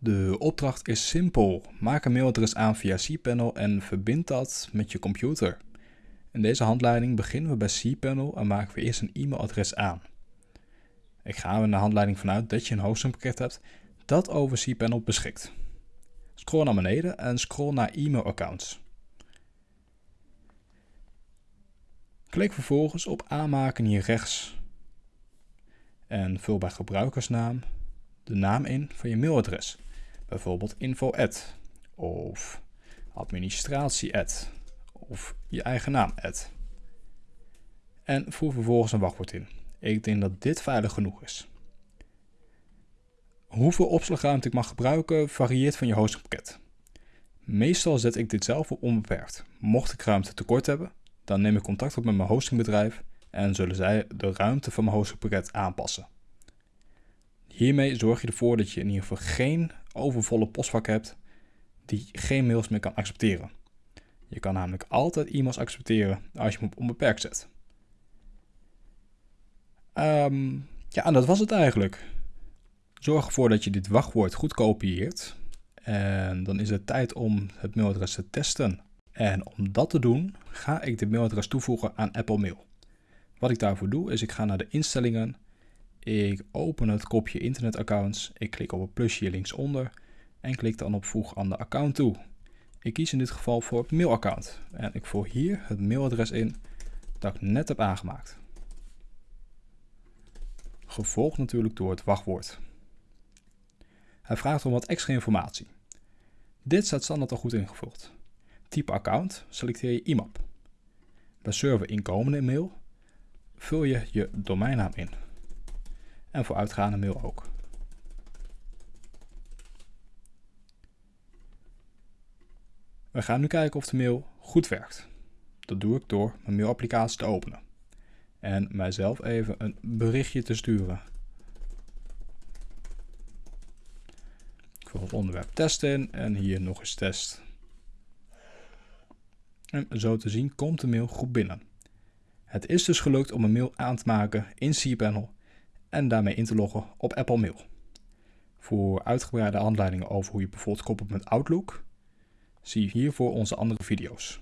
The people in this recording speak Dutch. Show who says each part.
Speaker 1: De opdracht is simpel. Maak een mailadres aan via cPanel en verbind dat met je computer. In deze handleiding beginnen we bij cPanel en maken we eerst een e-mailadres aan. Ik ga er in de handleiding vanuit dat je een hostingpakket hebt dat over cPanel beschikt. Scroll naar beneden en scroll naar e-mailaccounts. Klik vervolgens op aanmaken hier rechts en vul bij gebruikersnaam de naam in van je mailadres. Bijvoorbeeld info of administratie of je eigen naam En voer vervolgens een wachtwoord in. Ik denk dat dit veilig genoeg is. Hoeveel opslagruimte ik mag gebruiken varieert van je hostingpakket. Meestal zet ik dit zelf op onbeperkt. Mocht ik ruimte tekort hebben, dan neem ik contact op met mijn hostingbedrijf en zullen zij de ruimte van mijn hostingpakket aanpassen. Hiermee zorg je ervoor dat je in ieder geval geen overvolle postvak hebt die geen mails meer kan accepteren. Je kan namelijk altijd e-mails accepteren als je hem op onbeperkt zet. Ehm, ja, en dat was het eigenlijk. Zorg ervoor dat je dit wachtwoord goed kopieert. En dan is het tijd om het mailadres te testen. En om dat te doen, ga ik dit mailadres toevoegen aan Apple Mail. Wat ik daarvoor doe, is ik ga naar de instellingen. Ik open het kopje internetaccounts. Ik klik op het plusje linksonder en klik dan op voeg aan de account toe. Ik kies in dit geval voor het mailaccount en ik voer hier het mailadres in dat ik net heb aangemaakt. Gevolgd natuurlijk door het wachtwoord. Hij vraagt om wat extra informatie. Dit staat standaard al goed ingevuld. Type account selecteer je IMAP. Bij server inkomende mail vul je je domeinnaam in. En voor uitgaande mail ook. We gaan nu kijken of de mail goed werkt. Dat doe ik door mijn mailapplicatie te openen. En mijzelf even een berichtje te sturen. Ik vul het onderwerp test in en hier nog eens test. En zo te zien komt de mail goed binnen. Het is dus gelukt om een mail aan te maken in cPanel en daarmee in te loggen op Apple Mail. Voor uitgebreide handleidingen over hoe je bijvoorbeeld koppelt met Outlook, zie hiervoor onze andere video's.